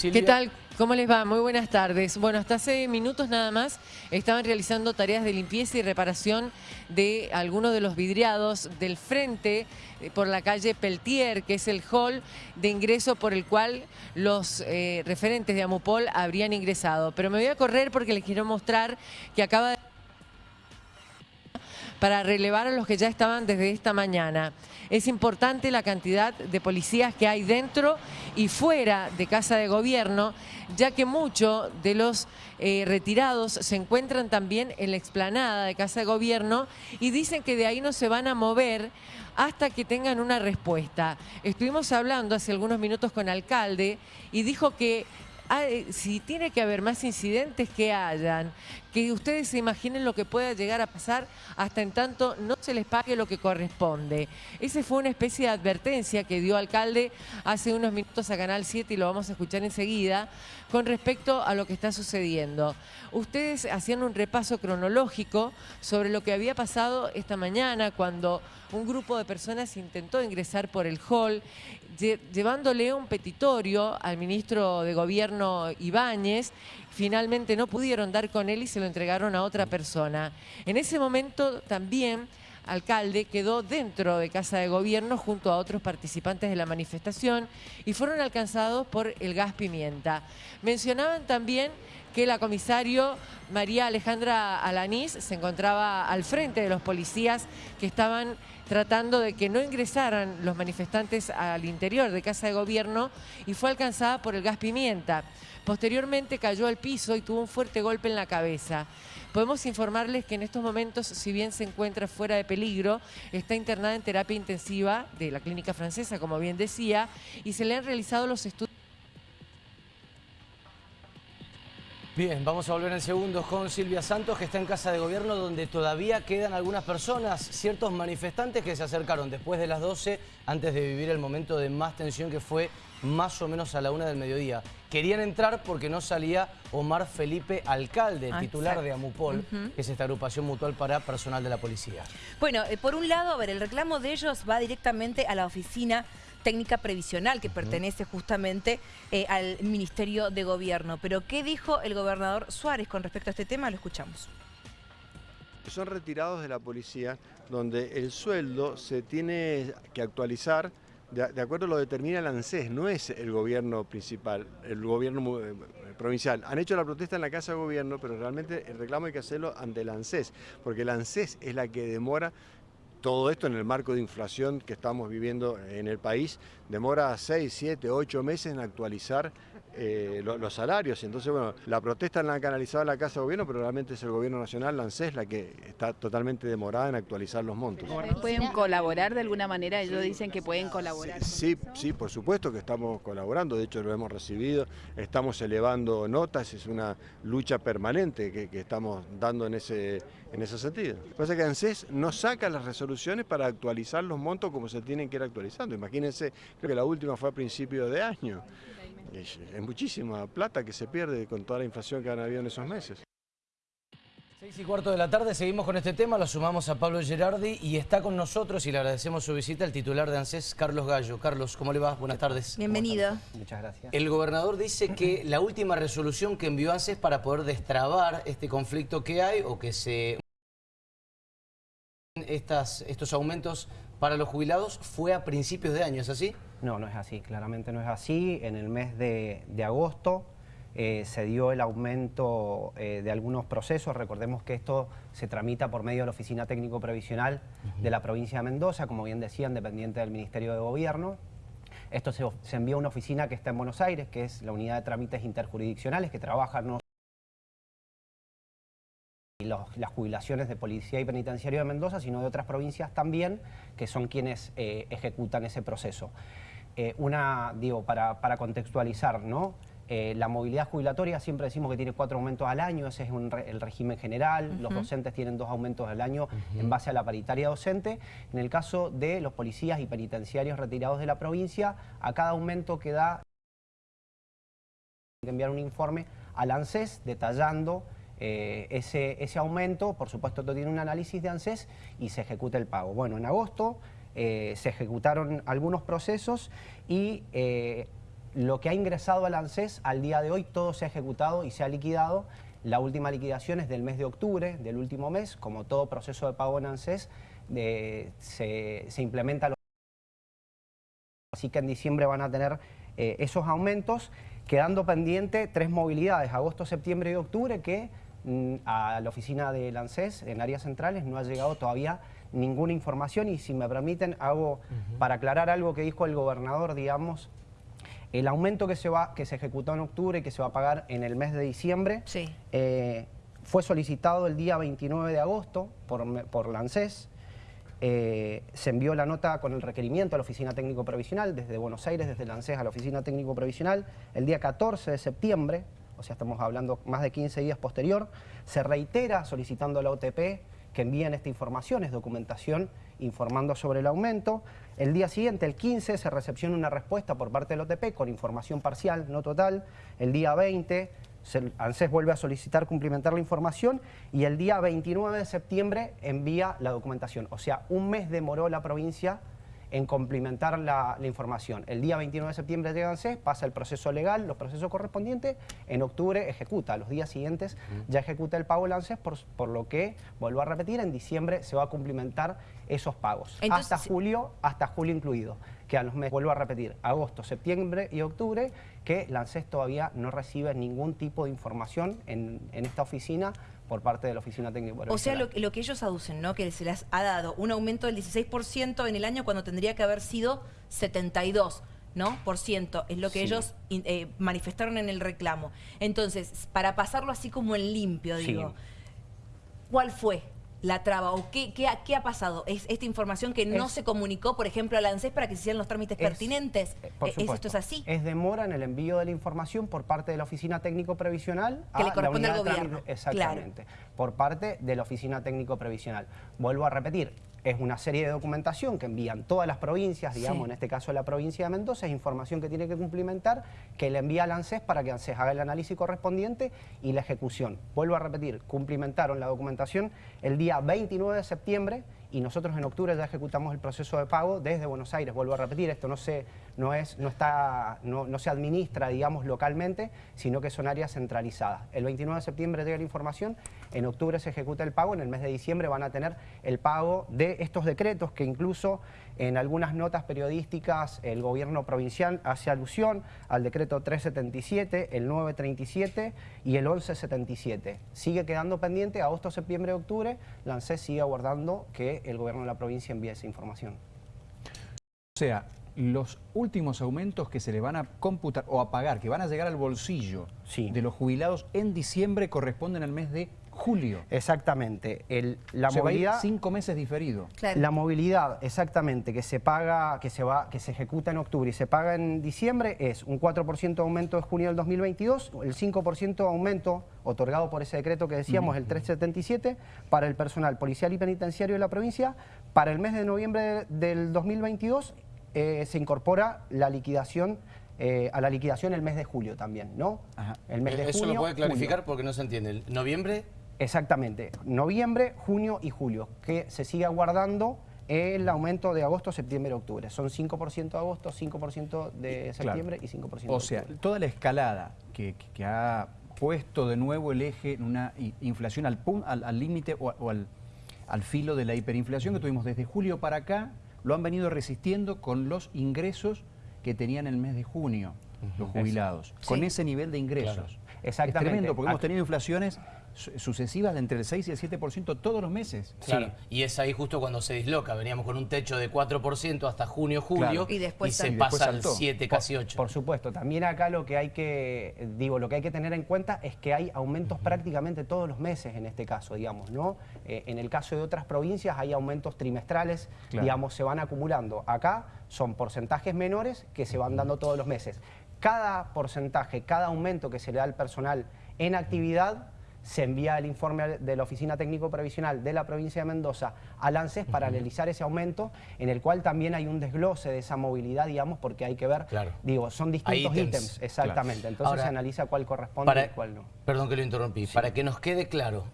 ¿Qué tal? ¿Cómo les va? Muy buenas tardes. Bueno, hasta hace minutos nada más estaban realizando tareas de limpieza y reparación de algunos de los vidriados del frente eh, por la calle Peltier, que es el hall de ingreso por el cual los eh, referentes de Amupol habrían ingresado. Pero me voy a correr porque les quiero mostrar que acaba de para relevar a los que ya estaban desde esta mañana. Es importante la cantidad de policías que hay dentro y fuera de Casa de Gobierno, ya que muchos de los eh, retirados se encuentran también en la explanada de Casa de Gobierno y dicen que de ahí no se van a mover hasta que tengan una respuesta. Estuvimos hablando hace algunos minutos con alcalde y dijo que Ah, eh, si tiene que haber más incidentes que hayan, que ustedes se imaginen lo que pueda llegar a pasar hasta en tanto no se les pague lo que corresponde. Esa fue una especie de advertencia que dio alcalde hace unos minutos a Canal 7 y lo vamos a escuchar enseguida con respecto a lo que está sucediendo. Ustedes hacían un repaso cronológico sobre lo que había pasado esta mañana cuando un grupo de personas intentó ingresar por el hall llevándole un petitorio al ministro de Gobierno Ibáñez. Finalmente no pudieron dar con él y se lo entregaron a otra persona. En ese momento también alcalde quedó dentro de Casa de Gobierno junto a otros participantes de la manifestación y fueron alcanzados por el gas pimienta. Mencionaban también que la comisario María Alejandra Alanís se encontraba al frente de los policías que estaban tratando de que no ingresaran los manifestantes al interior de Casa de Gobierno y fue alcanzada por el gas pimienta. Posteriormente cayó al piso y tuvo un fuerte golpe en la cabeza. Podemos informarles que en estos momentos, si bien se encuentra fuera de peligro, está internada en terapia intensiva de la clínica francesa, como bien decía, y se le han realizado los estudios Bien, vamos a volver en segundos con Silvia Santos, que está en Casa de Gobierno, donde todavía quedan algunas personas, ciertos manifestantes que se acercaron después de las 12, antes de vivir el momento de más tensión que fue más o menos a la una del mediodía. Querían entrar porque no salía Omar Felipe Alcalde, ah, titular de AMUPOL, que es esta agrupación mutual para personal de la policía. Bueno, eh, por un lado, a ver, el reclamo de ellos va directamente a la oficina técnica previsional que pertenece justamente eh, al Ministerio de Gobierno. Pero ¿qué dijo el gobernador Suárez con respecto a este tema? Lo escuchamos. Son retirados de la policía donde el sueldo se tiene que actualizar de, acuerdo a lo determina el ANSES, no es el gobierno principal, el gobierno eh, provincial. Han hecho la protesta en la Casa de Gobierno, pero realmente el reclamo hay que hacerlo ante el ANSES, porque el ANSES es la que demora todo esto en el marco de inflación que estamos viviendo en el país demora 6, 7, 8 meses en actualizar eh, los salarios. Entonces, bueno, la protesta la han canalizado la Casa de Gobierno, pero realmente es el Gobierno Nacional, la ANSES, la que está totalmente demorada en actualizar los montos. ¿Pueden colaborar de alguna manera? Ellos dicen que pueden colaborar. Sí, sí, por supuesto que estamos colaborando, de hecho lo hemos recibido, estamos elevando notas, es una lucha permanente que, que estamos dando en ese, en ese sentido. Lo que pasa es que ANSES no saca las resoluciones para actualizar los montos como se tienen que ir actualizando. Imagínense, creo que la última fue a principio de año. Es, muchísima plata que se pierde con toda la inflación que han habido en esos meses. Seis y cuarto de la tarde, seguimos con este tema, lo sumamos a Pablo Gerardi y está con nosotros y le agradecemos su visita el titular de ANSES, Carlos Gallo. Carlos, ¿cómo le va? Buenas tardes. Bienvenido. Muchas gracias. El gobernador dice que la última resolución que envió ANSES para poder destrabar este conflicto que hay o que se... Estas, estos aumentos para los jubilados fue a principios de año, ¿es así? No, no es así, claramente no es así. En el mes de, agosto eh, se dio el aumento eh, de algunos procesos. Recordemos que esto se tramita por medio de la Oficina Técnico Previsional de la provincia de Mendoza, como bien decían, dependiente del Ministerio de Gobierno. Esto se, se envía a una oficina que está en Buenos Aires, que es la Unidad de Trámites Interjurisdiccionales, que trabaja no las jubilaciones de Policía y Penitenciario de Mendoza, sino de otras provincias también, que son quienes eh, ejecutan ese proceso. Eh, una, digo, para, contextualizar, ¿no? Eh, la movilidad jubilatoria siempre decimos que tiene cuatro aumentos al año, ese es el régimen general, los docentes tienen dos aumentos al año en base a la paritaria docente. En el caso de los policías y penitenciarios retirados de la provincia, a cada aumento que da que enviar un informe al ANSES detallando eh, ese, ese, aumento, por supuesto, esto tiene un análisis de ANSES y se ejecuta el pago. Bueno, en agosto eh, se ejecutaron algunos procesos y eh, lo que ha ingresado al ANSES al día de hoy, todo se ha ejecutado y se ha liquidado. La última liquidación es del mes de octubre, del último mes, como todo proceso de pago en ANSES, de- se, se implementa... Los... Así que en diciembre van a tener eh, esos aumentos, quedando pendiente tres movilidades, agosto, septiembre y octubre, que mm, a la oficina de ANSES en áreas centrales no ha llegado todavía ninguna información. Y si me permiten hago para aclarar algo que dijo el gobernador, digamos, el aumento que se, va, que se ejecutó en octubre y que se va a pagar en el mes de diciembre Sí. eh, fue solicitado el día 29 de agosto por, por la ANSES. Eh, se envió la nota con el requerimiento a la Oficina Técnico Provisional desde Buenos Aires, desde la ANSES a la Oficina Técnico Provisional. El día 14 de septiembre, o sea, estamos hablando más de 15 días posterior, se reitera solicitando a la OTP que envíen esta información, es documentación informando sobre el aumento. El día siguiente, el 15, se recepciona una respuesta por parte del OTP con información parcial, no total. El día 20, se- ANSES vuelve a solicitar cumplimentar la información y el día 29 de septiembre envía la documentación. O sea, un mes demoró la provincia en complementar la, la información. El día 29 de septiembre llega ANSES, pasa el proceso legal, los procesos correspondientes, en octubre ejecuta, los días siguientes ya ejecuta el pago el ANSES, por, por lo que, vuelvo a repetir, en diciembre se va a cumplimentar esos pagos. Entonces, hasta julio, hasta julio incluido, que a los meses, vuelvo a repetir, agosto, septiembre y octubre, que la ANSES todavía no recibe ningún tipo de información en, en esta oficina por parte de la Oficina Técnica O sea, lo, lo que ellos aducen, ¿no? Que se les ha dado un aumento del 16% en el año cuando tendría que haber sido 72%. ¿no? Por ciento, es lo que Sí. ellos eh, manifestaron en el reclamo. Entonces, para pasarlo así como en limpio, Sí. digo, ¿cuál fue la traba o qué, qué, ha- qué ha pasado? ¿Es esta información que no Es- se comunicó, por ejemplo, a la ANSES para que se hicieran los trámites Es- pertinentes? eh, por ¿Es. ¿Esto es así? Es demora en el envío de la información por parte de la Oficina Técnico Previsional Que le la corresponde al gobierno, trámite- Exactamente. Por parte de la Oficina Técnico Previsional. Vuelvo a repetir, es una serie de documentación que envían todas las provincias, digamos, Sí. en este caso la provincia de Mendoza, es información que tiene que cumplimentar, que le envía al ANSES para que ANSES haga el análisis correspondiente y la ejecución. Vuelvo a repetir, cumplimentaron la documentación el día 29 de septiembre y nosotros en octubre ya ejecutamos el proceso de pago desde Buenos Aires. Vuelvo a repetir, esto no se, no es, no está, no, no se administra, digamos, localmente, sino que son áreas centralizadas. El 29 de septiembre llega la información, en octubre se ejecuta el pago, en el mes de diciembre van a tener el pago de estos decretos que incluso en algunas notas periodísticas el gobierno provincial hace alusión al decreto 377, el 937 y el 1177. Sigue quedando pendiente agosto, septiembre, octubre, la ANSES sigue aguardando que el gobierno de la provincia envíe esa información. O sea, los últimos aumentos que se le van a computar o a pagar, que van a llegar al bolsillo Sí. de los jubilados en diciembre corresponden al mes de julio. Exactamente. El, la O sea, va a ir movilidad... cinco meses diferido. Claro. La movilidad, exactamente, que se paga, que se va, que se ejecuta en octubre y se paga en diciembre es un 4% de aumento de junio del 2022, el 5% de aumento otorgado por ese decreto que decíamos, el 377, para el personal policial y penitenciario de la provincia. Para el mes de noviembre del 2022 eh, se incorpora la liquidación, eh, a la liquidación el mes de julio también, ¿no? Ajá. El mes de Eh, Eso junio, lo puede clarificar julio. porque no se entiende. ¿El ¿Noviembre? Exactamente, noviembre, junio y julio, que se sigue aguardando el aumento de agosto, septiembre, octubre. Son 5% de agosto, 5% de septiembre y 5% de O sea, octubre. toda la escalada que, ha puesto de nuevo el eje en una inflación al pun- al al límite o, o al, al filo de la hiperinflación que tuvimos desde julio para acá, lo han venido resistiendo con los ingresos que tenían el mes de junio los jubilados, con ese nivel de ingresos. Exactamente. Es tremendo, porque hemos tenido inflaciones sucesivas de entre el 6 y el 7% todos los meses. Claro. Y es ahí justo cuando se disloca. Veníamos con un techo de 4% hasta junio, julio. Claro. Y después se. Y después pasa al saltó. 7, casi 8. Por supuesto, también acá lo que hay que, digo, lo que hay que tener en cuenta es que hay aumentos prácticamente todos los meses en este caso, digamos, ¿no? Eh, en el caso de otras provincias hay aumentos trimestrales, Claro. digamos, se van acumulando. Acá son porcentajes menores que se van dando todos los meses. Cada porcentaje, cada aumento que se le da al personal en actividad se envía el informe de la Oficina Técnico Previsional de la provincia de Mendoza al ANSES para analizar ese aumento, en el cual también hay un desglose de esa movilidad, digamos, porque hay que ver, Claro. digo, son distintos ítems. exactamente, entonces Ahora, se analiza cuál corresponde Para- y cuál no. Perdón que lo interrumpí. Para que nos quede claro,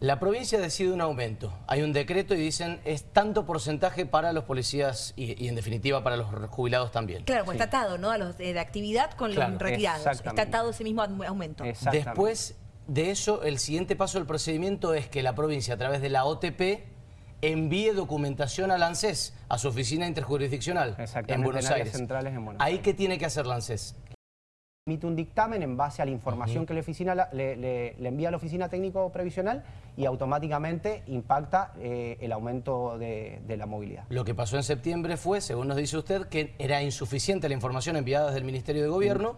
La provincia decide un aumento. Hay un decreto y dicen es tanto porcentaje para los policías y, y en definitiva para los jubilados también. Claro, pues está atado, ¿no? A los de, de actividad con Claro, los retirados. Está atado ese mismo aumento. Después de eso, el siguiente paso del procedimiento es que la provincia, a través de la OTP, envíe documentación al ANSES, a su oficina interjurisdiccional en Buenos en Aires. centrales en Buenos ¿Ahí Aires. qué tiene que hacer la ANSES? emite un dictamen en base a la información que la oficina le, le- le envía a la oficina técnico previsional y automáticamente impacta eh, el aumento de, de la movilidad. Lo que pasó en septiembre fue, según nos dice usted, que era insuficiente la información enviada desde el Ministerio de Gobierno.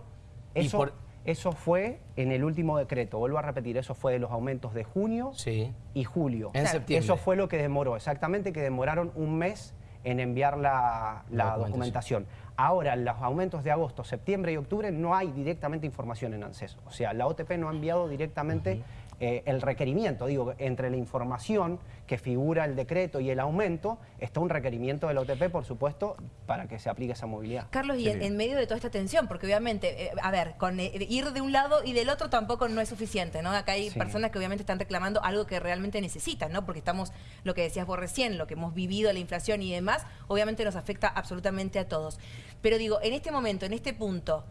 y Eso, por- eso fue en el último decreto, vuelvo a repetir, eso fue de los aumentos de junio Sí. y julio. En septiembre. Eso fue lo que demoró, exactamente que demoraron un mes en enviar la, la La documentación. documentación. Ahora, en los aumentos de agosto, septiembre y octubre no hay directamente información en ANSES. O sea, la OTP no ha enviado directamente eh, el requerimiento. Digo, entre la información que figura el decreto y el aumento, está un requerimiento de la OTP, por supuesto, para que se aplique esa movilidad. Carlos, y en, en medio de toda esta tensión, porque obviamente, eh, a ver, con eh, ir de un lado y del otro tampoco no es suficiente, ¿no? Acá hay Sí. personas que obviamente están reclamando algo que realmente necesitan, ¿no? Porque estamos, lo que decías vos recién, lo que hemos vivido, la inflación y demás, obviamente nos afecta absolutamente a todos. Pero digo, en este momento, en este punto,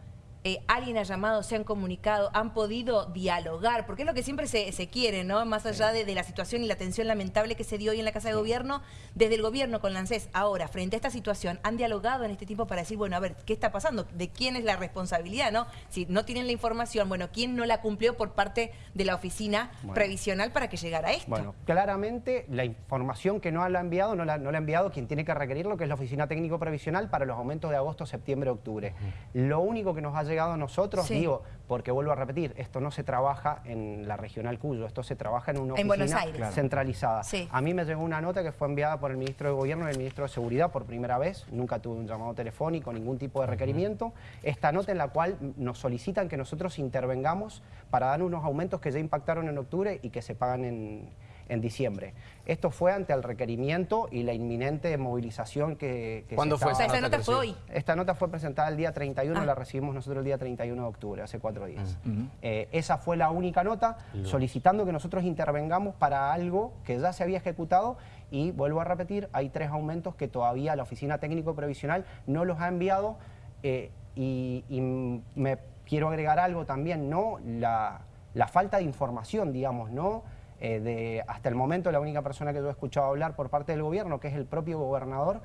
eh, alguien ha llamado, se han comunicado, han podido dialogar, porque es lo que siempre se, se quiere, ¿no? Más allá de, de la situación y la tensión lamentable que se dio hoy en la Casa de Gobierno, desde el gobierno con la ANSES, ahora, frente a esta situación, han dialogado en este tiempo para decir, bueno, a ver, ¿qué está pasando? ¿De quién es la responsabilidad, no? Si no tienen la información, bueno, ¿quién no la cumplió por parte de la oficina Bueno. previsional para que llegara a esto? Bueno, claramente la información que no la ha enviado, no la, no la ha enviado quien tiene que requerirlo, que es la Oficina Técnico Previsional para los aumentos de agosto, septiembre, octubre. Lo único que nos ha llegado a nosotros, Sí. digo, porque vuelvo a repetir, esto no se trabaja en la Regional Cuyo, esto se trabaja en una En oficina Aires. Centralizada. Sí. A mí me llegó una nota que fue enviada por el Ministro de Gobierno y el Ministro de Seguridad por primera vez, nunca tuve un llamado telefónico, ningún tipo de requerimiento. Esta nota en la cual nos solicitan que nosotros intervengamos para dar unos aumentos que ya impactaron en octubre y que se pagan en, en diciembre. Esto fue ante el requerimiento y la inminente movilización que, que se ¿Cuándo fue o sea, estaba- esa nota fue hoy. esta nota fue presentada el día 31, Ah. la recibimos nosotros el día 31 de octubre, hace cuatro días. Eh, esa fue la única nota solicitando que nosotros intervengamos para algo que ya se había ejecutado y vuelvo a repetir, hay tres aumentos que todavía la Oficina Técnico Previsional no los ha enviado eh, y, y me quiero agregar algo también, ¿no? La, la falta de información, digamos, ¿no? Eh, de, hasta el momento la única persona que yo he escuchado hablar por parte del gobierno, que es el propio gobernador,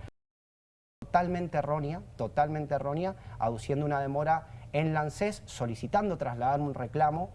totalmente errónea, totalmente errónea, aduciendo una demora en la ANSES, solicitando trasladar un reclamo,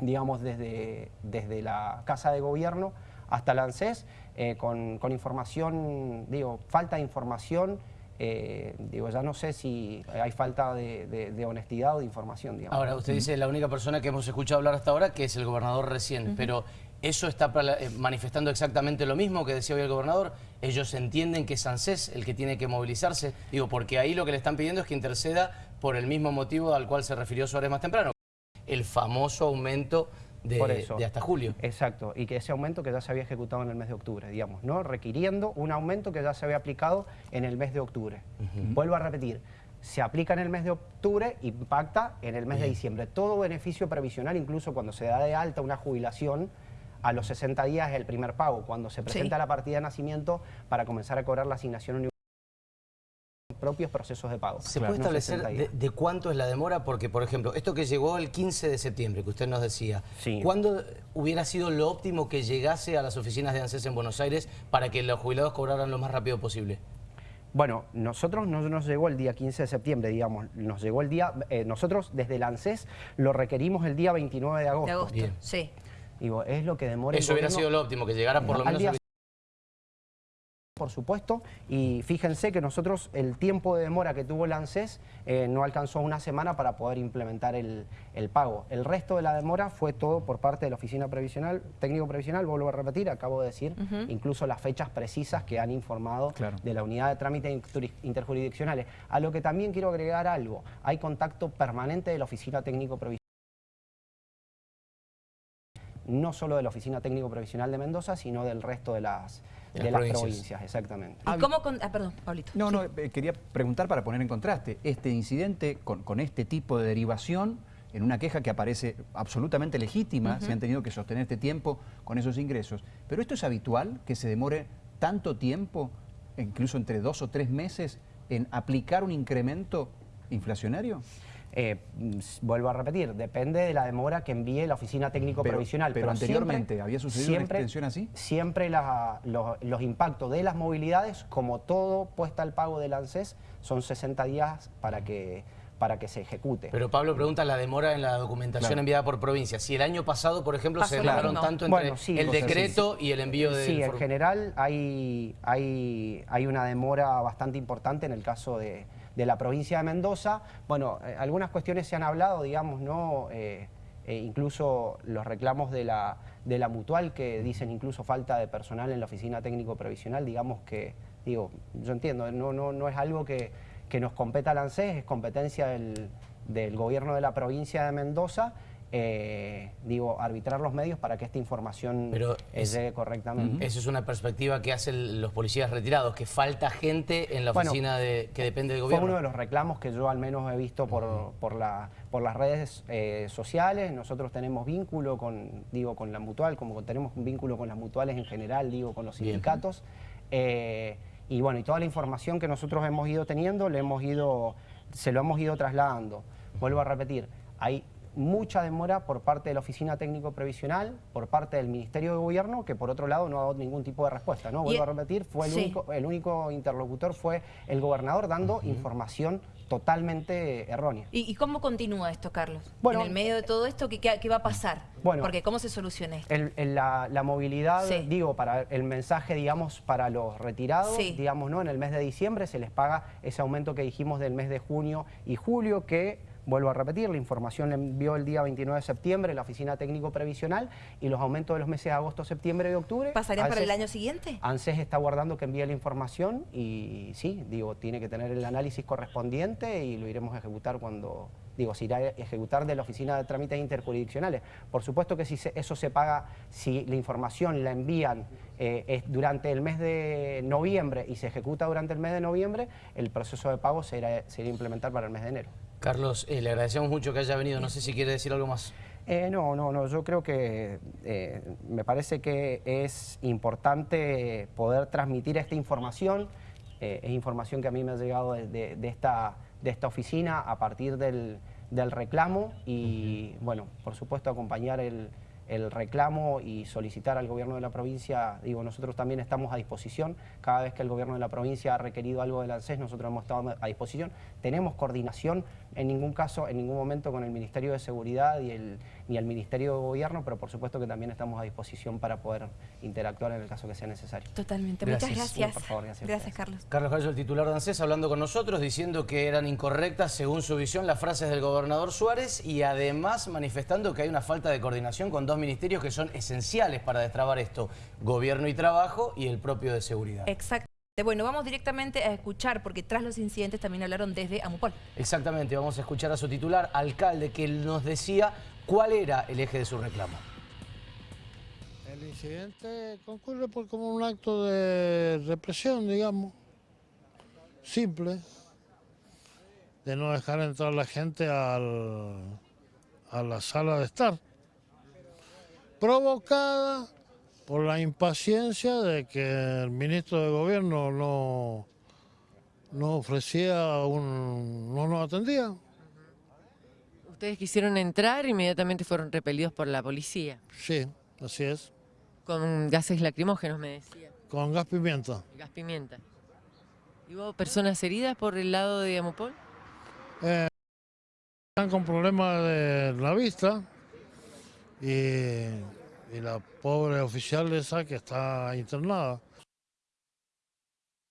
digamos, desde, desde la Casa de Gobierno hasta la ANSES, eh, con, con información, digo, falta de información, eh, digo, ya no sé si hay falta de, de- de honestidad o de información, digamos. Ahora, usted dice la única persona que hemos escuchado hablar hasta ahora, que es el gobernador recién, pero ¿eso está eh, manifestando exactamente lo mismo que decía hoy el gobernador? ¿Ellos entienden que es ANSES el que tiene que movilizarse? Digo, porque ahí lo que le están pidiendo es que interceda por el mismo motivo al cual se refirió Suárez más temprano, el famoso aumento de, Por eso. de hasta julio. Exacto, y que ese aumento que ya se había ejecutado en el mes de octubre, digamos, ¿no? Requiriendo un aumento que ya se había aplicado en el mes de octubre. Vuelvo a repetir, se aplica en el mes de octubre, impacta en el mes de diciembre. Todo beneficio previsional, incluso cuando se da de alta una jubilación, a los 60 días es el primer pago, cuando se presenta Sí. la partida de nacimiento para comenzar a cobrar la asignación universal propios procesos de pago. ¿Se no puede establecer 60 de, cuánto es la demora? Porque, por ejemplo, esto que llegó el 15 de septiembre, que usted nos decía, Sí. ¿cuándo hubiera sido lo óptimo que llegase a las oficinas de ANSES en Buenos Aires para que los jubilados cobraran lo más rápido posible? Bueno, nosotros no nos llegó el día 15 de septiembre, digamos, nos llegó el día, eh, nosotros desde el ANSES lo requerimos el día 29 de agosto. De agosto, Bien. sí. Digo, es lo que demora el Eso hubiera sido lo óptimo, que llegara por lo menos... día por supuesto, y fíjense que nosotros el tiempo de demora que tuvo el ANSES eh, no alcanzó una semana para poder implementar el, el pago. El resto de la demora fue todo por parte de la Oficina Previsional, Técnico Previsional, vuelvo a repetir, acabo de decir, incluso las fechas precisas que han informado Claro. de la unidad de trámites inter- interjurisdiccionales. A lo que también quiero agregar algo, hay contacto permanente de la Oficina Técnico Previsional no solo de la Oficina Técnico Previsional de Mendoza, sino del resto de las, De de las las provincias. provincias. exactamente. ¿Y cómo con- Ah, perdón, Pablito. No, Sí. no, eh, quería preguntar para poner en contraste este incidente con, con este tipo de derivación en una queja que aparece absolutamente legítima, se han tenido que sostener este tiempo con esos ingresos. Pero esto es habitual, que se demore tanto tiempo, incluso entre dos o tres meses, en aplicar un incremento inflacionario. Eh, mm, vuelvo a repetir, depende de la demora que envíe la oficina técnico Pero- provisional. pero anteriormente, siempre- ¿había sucedido una extensión así? Siempre la- los, los impactos de las movilidades, como todo puesta al pago del ANSES, son 60 días para que, para que se ejecute. Pero Pablo pregunta la demora en la documentación Claro. enviada por provincia. Si el año pasado, por ejemplo, Pasó se demoraron tanto entre Bueno, sí, el decreto y el envío de... Sí, en general hay, hay, hay una demora bastante importante en el caso de, de la provincia de Mendoza. Bueno, eh, algunas cuestiones se han hablado, digamos, ¿no? Eh, eh, incluso los reclamos de la, de la mutual que dicen incluso falta de personal en la oficina técnico previsional, digamos que, digo, yo entiendo, no, no, no es algo que, que nos competa al ANSES, es competencia del, del gobierno de la provincia de Mendoza. Eh, digo, arbitrar los medios para que esta información Pero eh, es- llegue correctamente. Eso es una perspectiva que hacen los policías retirados, que falta gente en la Bueno, oficina de, que depende del Fue gobierno. uno de los reclamos que yo al menos he visto por, por, la, por las redes eh, sociales. Nosotros tenemos vínculo con, digo, con la mutual, como tenemos un vínculo con las mutuales en general, digo, con los sindicatos. Eh, y bueno, y toda la información que nosotros hemos ido teniendo, le hemos ido, se lo hemos ido trasladando. Vuelvo a repetir, hay mucha demora por parte de la Oficina Técnico Previsional, por parte del Ministerio de Gobierno, que por otro lado no ha dado ningún tipo de respuesta. ¿no? Y- Vuelvo a repetir, fue el, Sí. único, el único interlocutor fue el gobernador dando información totalmente errónea. ¿Y, y cómo continúa esto, Carlos? Bueno, en el medio de todo esto, ¿qué, qué- qué va a pasar? Bueno. Porque ¿cómo se soluciona esto? El- el- la, la movilidad, Sí. digo, para el mensaje, digamos, para los retirados, Sí. digamos, ¿no? En el mes de diciembre se les paga ese aumento que dijimos del mes de junio y julio, que, vuelvo a repetir, la información la envió el día 29 de septiembre la Oficina Técnico Previsional y los aumentos de los meses de agosto, septiembre y octubre. ¿Pasarían para el año siguiente? ANSES está guardando que envíe la información y sí, digo, tiene que tener el análisis correspondiente y lo iremos a ejecutar cuando, digo, se irá a ejecutar de la Oficina de Trámites Interjurisdiccionales. Por supuesto que si se- eso se paga, si la información la envían eh, es durante el mes de noviembre y se ejecuta durante el mes de noviembre, el proceso de pago se irá, se irá a implementar para el mes de enero. Carlos, eh, le agradecemos mucho que haya venido. No sé si quiere decir algo más. Eh, no, no, no, yo creo que eh, me parece que es importante poder transmitir esta información. Eh, es información que a mí me ha llegado de, de- de esta, de esta oficina a partir del, del reclamo y, bueno, por supuesto acompañar el, el reclamo y solicitar al gobierno de la provincia, digo, nosotros también estamos a disposición, cada vez que el gobierno de la provincia ha requerido algo del ANSES, nosotros hemos estado a disposición, tenemos coordinación, en ningún caso, en ningún momento con el Ministerio de Seguridad y el, ni el Ministerio de Gobierno, pero por supuesto que también estamos a disposición para poder interactuar en el caso que sea necesario. Totalmente. Gracias. Muchas gracias. Por favor, gracias. Carlos. Carlos Gallo, el titular de ANSES, hablando con nosotros, diciendo que eran incorrectas, según su visión, las frases del gobernador Suárez y además manifestando que hay una falta de coordinación con dos ministerios que son esenciales para destrabar esto, Gobierno y Trabajo y el propio de Seguridad. Exacto. Bueno, vamos directamente a escuchar, porque tras los incidentes también hablaron desde Amupol. Exactamente, vamos a escuchar a su titular, alcalde, que nos decía cuál era el eje de su reclamo. El incidente concurre por como un acto de represión, digamos, simple, de no dejar entrar la gente al- a la sala de estar, provocada por la impaciencia de que el ministro de gobierno no, no ofrecía un, no nos atendía. Ustedes quisieron entrar, inmediatamente fueron repelidos por la policía, Sí, así es, con gases lacrimógenos, me decía, con gas pimienta. gas pimienta. ¿Y hubo personas heridas por el lado de Amupol? Están con problemas de la vista y, y la pobre oficial esa que está internada.